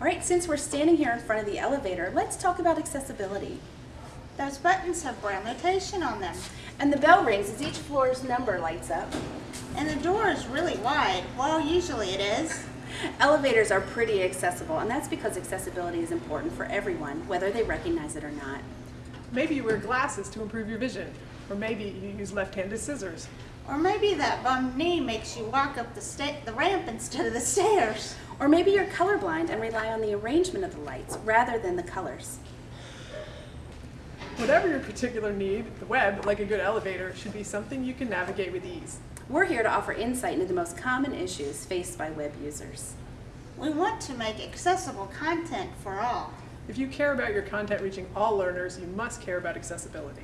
All right, since we're standing here in front of the elevator, let's talk about accessibility. Those buttons have braille notation on them. And the bell rings as each floor's number lights up. And the door is really wide. Well, usually it is. Elevators are pretty accessible, and that's because accessibility is important for everyone, whether they recognize it or not. Maybe you wear glasses to improve your vision, or maybe you use left-handed scissors. Or maybe that bum knee makes you walk up the, sta- the ramp instead of the stairs. Or maybe you're colorblind and rely on the arrangement of the lights rather than the colors. Whatever your particular need, the web, like a good elevator, should be something you can navigate with ease. We're here to offer insight into the most common issues faced by web users. We want to make accessible content for all. If you care about your content reaching all learners, you must care about accessibility.